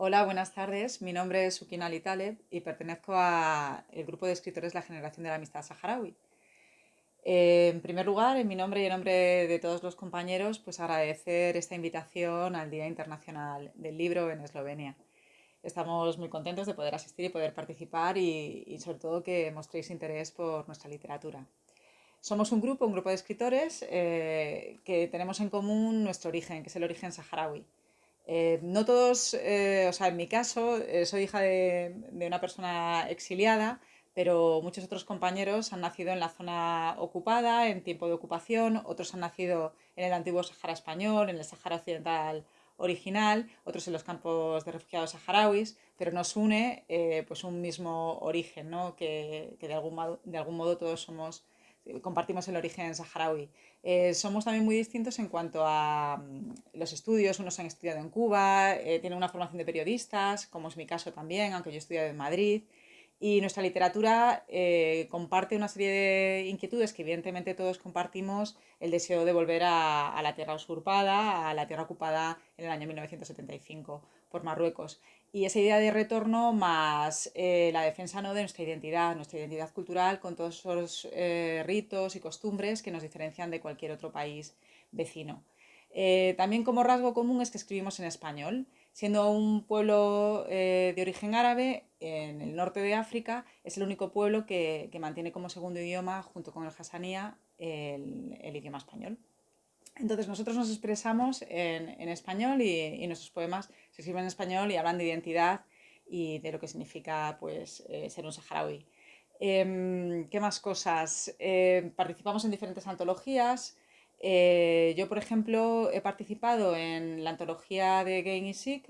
Hola, buenas tardes. Mi nombre es Sukin Ali y pertenezco al grupo de escritores La Generación de la Amistad Saharaui. Eh, en primer lugar, en mi nombre y en nombre de todos los compañeros, pues agradecer esta invitación al Día Internacional del Libro en Eslovenia. Estamos muy contentos de poder asistir y poder participar y, sobre todo que mostréis interés por nuestra literatura. Somos un grupo, un grupo de escritores eh, que tenemos en común nuestro origen, que es el origen saharaui. Eh, no todos, eh, o sea, en mi caso, eh, soy hija de, una persona exiliada, pero muchos otros compañeros han nacido en la zona ocupada, en tiempo de ocupación, otros han nacido en el antiguo Sahara español, en el Sahara occidental original, otros en los campos de refugiados saharauis, pero nos une pues un mismo origen, ¿no? que, de, algún de algún modo todos somos compartimos el origen saharaui. Eh, somos también muy distintos en cuanto a mm, los estudios, unos han estudiado en Cuba, eh, tienen una formación de periodistas, como es mi caso también, aunque yo he estudiado en Madrid, y nuestra literatura eh, comparte una serie de inquietudes que evidentemente todos compartimos, el deseo de volver a, la tierra usurpada, a la tierra ocupada en el año 1975 por Marruecos. Y esa idea de retorno más eh, la defensa ¿no? de nuestra identidad, nuestra identidad cultural con todos esos eh, ritos y costumbres que nos diferencian de cualquier otro país vecino. También como rasgo común es que escribimos en español. Siendo un pueblo de origen árabe, en el norte de África, es el único pueblo que, mantiene como segundo idioma, junto con el hasanía, el idioma español. Entonces nosotros nos expresamos en, español y, nuestros poemas se escriben en español y hablan de identidad y de lo que significa pues, eh, ser un saharaui. Em, ¿Qué más cosas? Eh, participamos en diferentes antologías. Eh, yo, por ejemplo, he participado en la antología de Gain y Sikh,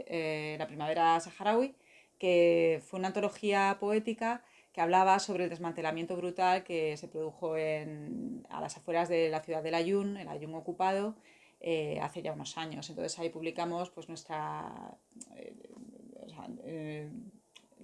La Primavera Saharaui, que fue una antología poética que hablaba sobre el desmantelamiento brutal que se produjo a las afueras de la ciudad del Ayun, el Ayun ocupado, eh, hace ya unos años. Entonces ahí publicamos pues nuestra... Eh, eh,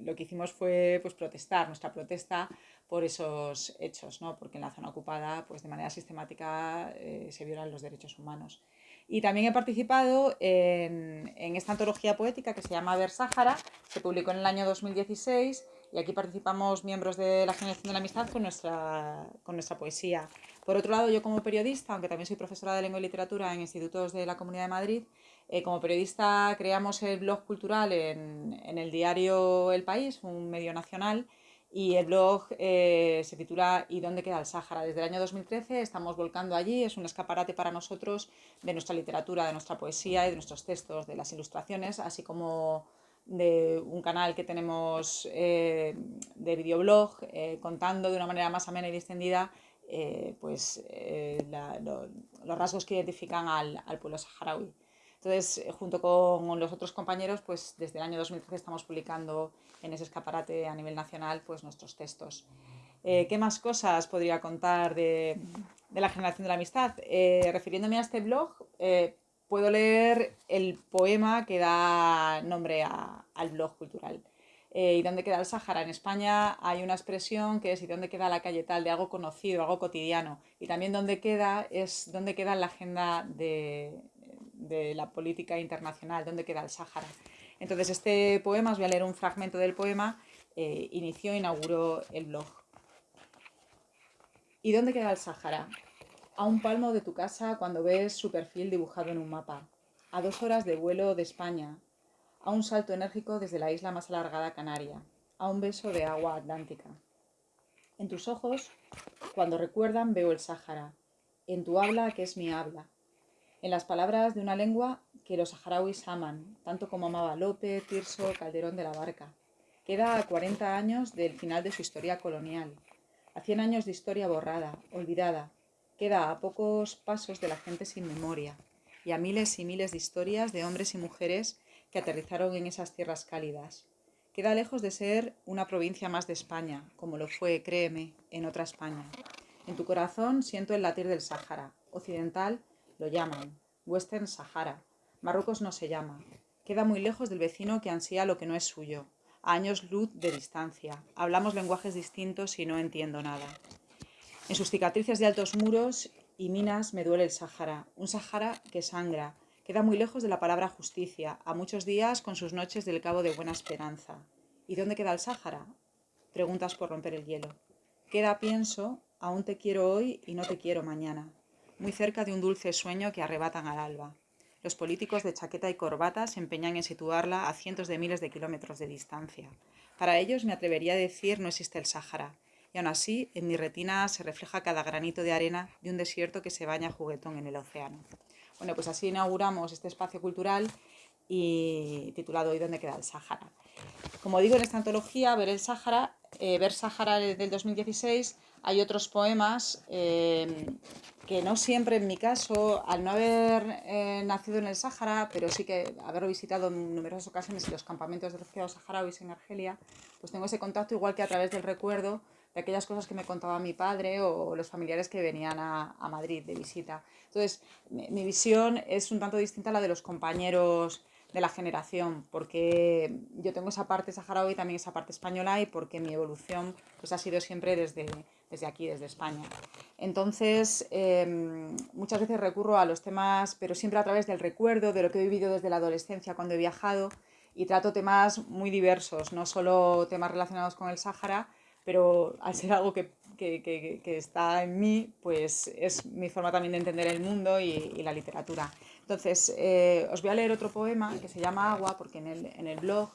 lo que hicimos fue pues, protestar, nuestra protesta por esos hechos, ¿no? porque en la zona ocupada pues, de manera sistemática se violan los derechos humanos. Y también he participado en, en, esta antología poética que se llama Ver Sáhara, se publicó en el año 2016 y aquí participamos miembros de la Generación de la Amistad con nuestra, con nuestra poesía. Por otro lado, yo como periodista, aunque también soy profesora de lengua y literatura en institutos de la Comunidad de Madrid, eh, como periodista creamos el blog cultural en, en, el diario El País, un medio nacional, y el blog eh, se titula ¿Y dónde queda el Sáhara? Desde el año 2013 estamos volcando allí, es un escaparate para nosotros de nuestra literatura, de nuestra poesía y de nuestros textos, de las ilustraciones, así como de un canal que tenemos eh, de videoblog eh, contando de una manera más amena y distendida pues, los rasgos que identifican al, pueblo saharaui. Entonces, junto con los otros compañeros, pues desde el año 2013 estamos publicando en ese escaparate a nivel nacional pues, nuestros textos. ¿Qué más cosas podría contar de, de la generación de la amistad? refiriéndome a este blog, puedo leer el poema que da nombre al blog cultural. Eh, ¿Y dónde queda el Sáhara? En España hay una expresión que es ¿y dónde queda la calle tal? de algo conocido, algo cotidiano. Y también dónde queda es dónde queda la agenda de, la política internacional, dónde queda el Sáhara. Entonces este poema, os voy a leer un fragmento del poema, eh, inició inauguró el blog. ¿Y dónde queda el Sáhara? A un palmo de tu casa cuando ves su perfil dibujado en un mapa. A dos horas de vuelo de España. A un salto enérgico desde la isla más alargada canaria. A un beso de agua atlántica. En tus ojos, cuando recuerdan, veo el Sáhara. En tu habla, que es mi habla. En las palabras de una lengua que los saharauis aman, tanto como amaba Lope, Tirso, Calderón de la Barca. Queda a 40 años del final de su historia colonial, a 100 años de historia borrada, olvidada, Queda a pocos pasos de la gente sin memoria y a miles y miles de historias de hombres y mujeres que aterrizaron en esas tierras cálidas. Queda lejos de ser una provincia más de España, como lo fue, créeme, en otra España. En tu corazón siento el latir del Sáhara. Occidental lo llaman, Western Sahara. Marruecos no se llama. Queda muy lejos del vecino que ansía lo que no es suyo. A años luz de distancia. Hablamos lenguajes distintos y no entiendo nada. En sus cicatrices de altos muros y minas me duele el Sáhara, un Sáhara que sangra, Queda muy lejos de la palabra justicia, a muchos días con sus noches del Cabo de Buena Esperanza. ¿Y dónde queda el Sáhara? Preguntas por romper el hielo. Queda, pienso, aún te quiero hoy y no te quiero mañana, muy cerca de un dulce sueño que arrebatan al alba. Los políticos de chaqueta y corbata se empeñan en situarla a cientos de miles de kilómetros de distancia. Para ellos me atrevería a decir no existe el Sáhara, y aún así en mi retina se refleja cada granito de arena de un desierto que se baña juguetón en el océano. Bueno, pues así inauguramos este espacio cultural y titulado ¿Y dónde queda el Sáhara? Como digo en esta antología, Ver el Sáhara, eh, Ver Sáhara del 2016, hay otros poemas eh, que no siempre en mi caso, al no haber eh, nacido en el Sáhara, pero sí que haberlo visitado en numerosas ocasiones los campamentos de refugiados saharauis en Argelia, pues tengo ese contacto igual que a través del recuerdo de aquellas cosas que me contaba mi padre o los familiares que venían a, Madrid de visita. Entonces, mi, visión es un tanto distinta a la de los compañeros de la generación, porque yo tengo esa parte saharaui y también esa parte española y porque mi evolución pues, ha sido siempre desde, desde aquí, desde España. Entonces, em, muchas veces recurro a los temas, pero siempre a través del recuerdo, de lo que he vivido desde la adolescencia cuando he viajado, y trato temas muy diversos, no solo temas relacionados con el Sáhara, pero al ser algo que, que, que, está en mí, pues es mi forma también de entender el mundo y, y la literatura. Entonces, eh, os voy a leer otro poema que se llama Agua, porque en el, en el blog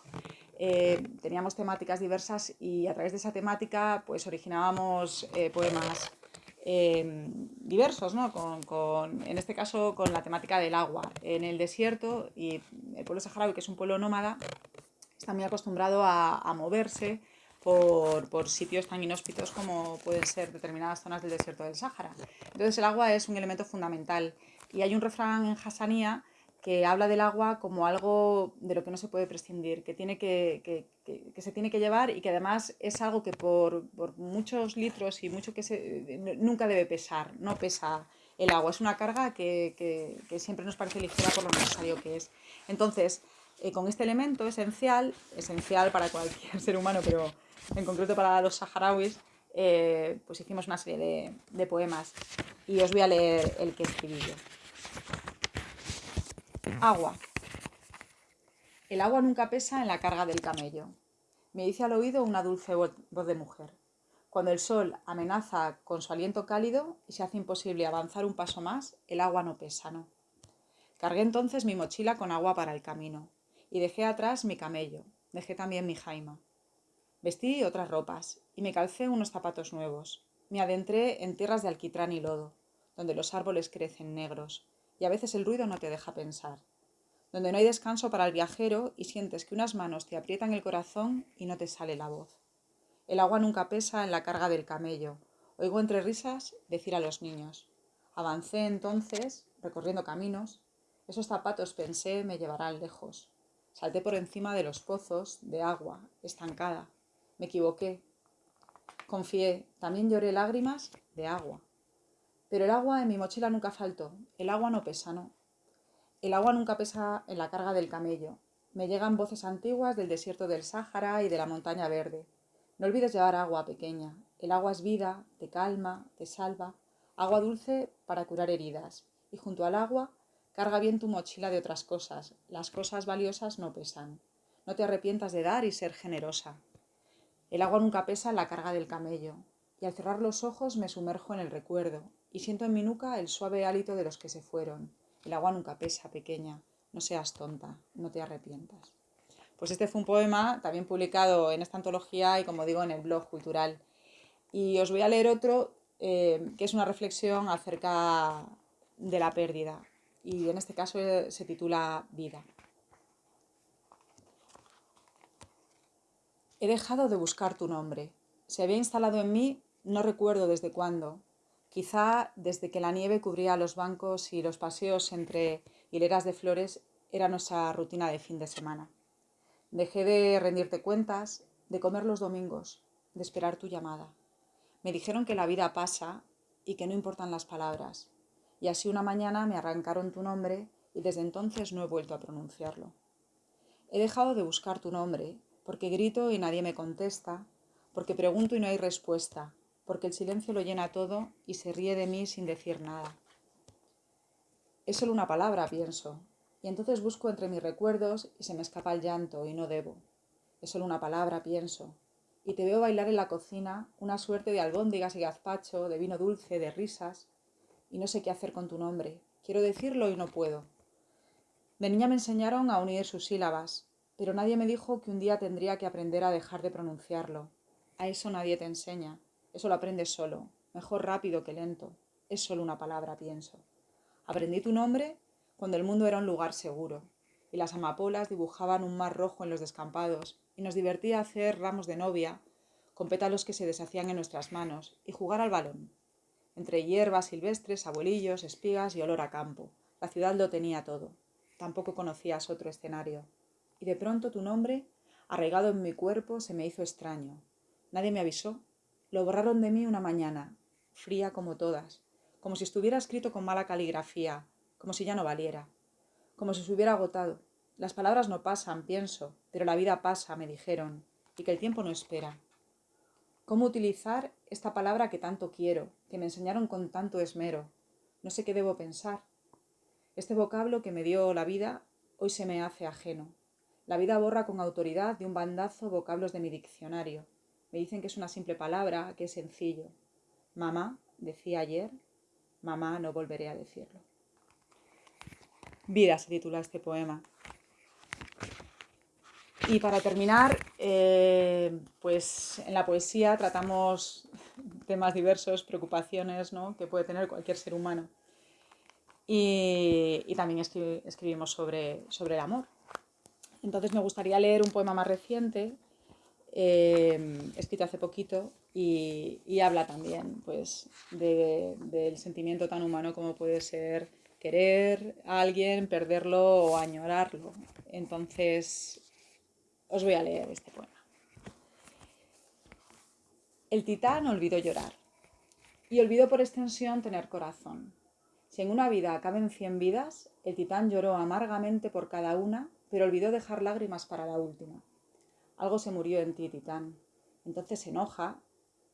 eh, teníamos temáticas diversas y a través de esa temática pues originábamos eh, poemas diversos, ¿no? Con, con, en este caso con la temática del agua. En el desierto y el pueblo saharaui, que es un pueblo nómada, está muy acostumbrado a, a moverse por, por, sitios tan inhóspitos como pueden ser determinadas zonas del desierto del Sáhara. Entonces el agua es un elemento fundamental y hay un refrán en Hassanía que habla del agua como algo de lo que no se puede prescindir, que, tiene que, que, que, se tiene que llevar y que además es algo que por, por muchos litros y mucho que se, nunca debe pesar, no pesa el agua, es una carga que, siempre nos parece ligera por lo necesario que es. Entonces, eh, con este elemento esencial, esencial para cualquier ser humano, pero en concreto para los saharauis, eh, pues hicimos una serie de, de poemas y os voy a leer el que escribí yo. Agua. El agua nunca pesa en la carga del camello. Me dice al oído una dulce voz de mujer. Cuando el sol amenaza con su aliento cálido y se hace imposible avanzar un paso más, el agua no pesa, no. Cargué entonces mi mochila con agua para el camino y dejé atrás mi camello, dejé también mi jaima. Vestí otras ropas y me calcé unos zapatos nuevos. Me adentré en tierras de alquitrán y lodo, donde los árboles crecen negros y a veces el ruido no te deja pensar donde no hay descanso para el viajero y sientes que unas manos te aprietan el corazón y no te sale la voz. El agua nunca pesa en la carga del camello. Oigo entre risas decir a los niños. Avancé entonces, recorriendo caminos. Esos zapatos, pensé, me llevarán lejos. Salté por encima de los pozos de agua, estancada. Me equivoqué. Confié, también lloré lágrimas de agua. Pero el agua en mi mochila nunca faltó. El agua no pesa, no. El agua nunca pesa en la carga del camello. Me llegan voces antiguas del desierto del Sáhara y de la montaña verde. No olvides llevar agua pequeña. El agua es vida, te calma, te salva. Agua dulce para curar heridas. Y junto al agua, carga bien tu mochila de otras cosas. Las cosas valiosas no pesan. No te arrepientas de dar y ser generosa. El agua nunca pesa en la carga del camello. Y al cerrar los ojos me sumerjo en el recuerdo y siento en mi nuca el suave hálito de los que se fueron el agua nunca pesa, pequeña. No seas tonta, no te arrepientas. Pues este fue un poema también publicado en esta antología y como digo en el blog cultural. Y os voy a leer otro eh, que es una reflexión acerca de la pérdida. Y en este caso eh, se titula Vida. He dejado de buscar tu nombre. Se había instalado en mí, no recuerdo desde cuándo, Quizá desde que la nieve cubría los bancos y los paseos entre hileras de flores era nuestra rutina de fin de semana. Dejé de rendirte cuentas, de comer los domingos, de esperar tu llamada. Me dijeron que la vida pasa y que no importan las palabras. Y así una mañana me arrancaron tu nombre y desde entonces no he vuelto a pronunciarlo. He dejado de buscar tu nombre porque grito y nadie me contesta, porque pregunto y no hay respuesta, porque el silencio lo llena todo y se ríe de mí sin decir nada. Es solo una palabra, pienso. Y entonces busco entre mis recuerdos y se me escapa el llanto y no debo. Es solo una palabra, pienso. Y te veo bailar en la cocina una suerte de albóndigas y gazpacho, de vino dulce, de risas. Y no sé qué hacer con tu nombre. Quiero decirlo y no puedo. De niña me enseñaron a unir sus sílabas, pero nadie me dijo que un día tendría que aprender a dejar de pronunciarlo. A eso nadie te enseña. Eso lo aprendes solo, mejor rápido que lento. Es solo una palabra, pienso. Aprendí tu nombre cuando el mundo era un lugar seguro, y las amapolas dibujaban un mar rojo en los descampados, y nos divertía hacer ramos de novia, con pétalos que se deshacían en nuestras manos, y jugar al balón. Entre hierbas silvestres, abuelillos, espigas y olor a campo. La ciudad lo tenía todo. Tampoco conocías otro escenario. Y de pronto tu nombre, arraigado en mi cuerpo, se me hizo extraño. Nadie me avisó. Lo borraron de mí una mañana, fría como todas, como si estuviera escrito con mala caligrafía, como si ya no valiera, como si se hubiera agotado. Las palabras no pasan, pienso, pero la vida pasa, me dijeron, y que el tiempo no espera. ¿Cómo utilizar esta palabra que tanto quiero, que me enseñaron con tanto esmero? No sé qué debo pensar. Este vocablo que me dio la vida hoy se me hace ajeno. La vida borra con autoridad de un bandazo vocablos de mi diccionario. Me dicen que es una simple palabra, que es sencillo. Mamá, decía ayer, mamá, no volveré a decirlo. Vida se titula este poema. Y para terminar, eh, pues en la poesía tratamos temas diversos, preocupaciones ¿no? que puede tener cualquier ser humano. Y, también escribimos sobre, sobre el amor. Entonces me gustaría leer un poema más reciente, eh, escrito hace poquito, y, habla también pues, del sentimiento tan humano como puede ser querer a alguien, perderlo o añorarlo. Entonces, os voy a leer este poema. El titán olvidó llorar y olvidó por extensión tener corazón. Si en una vida caben cien vidas, el titán lloró amargamente por cada una, pero olvidó dejar lágrimas para la última. Algo se murió en ti, titán. Entonces se enoja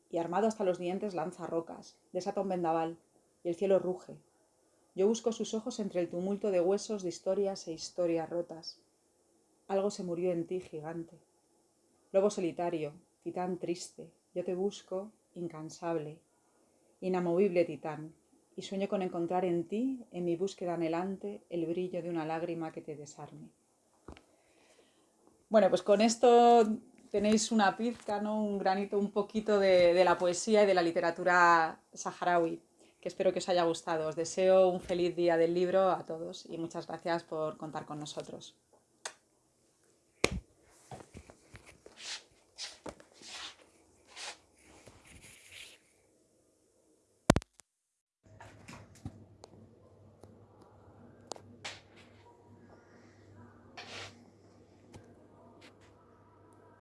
y armado hasta los dientes lanza rocas, desata un vendaval y el cielo ruge. Yo busco sus ojos entre el tumulto de huesos de historias e historias rotas. Algo se murió en ti, gigante. Lobo solitario, titán triste, yo te busco, incansable, inamovible titán, y sueño con encontrar en ti, en mi búsqueda anhelante, el brillo de una lágrima que te desarme. Bueno, pues con esto tenéis una pizca, ¿no? un granito, un poquito de, de la poesía y de la literatura saharaui, que espero que os haya gustado. Os deseo un feliz día del libro a todos y muchas gracias por contar con nosotros.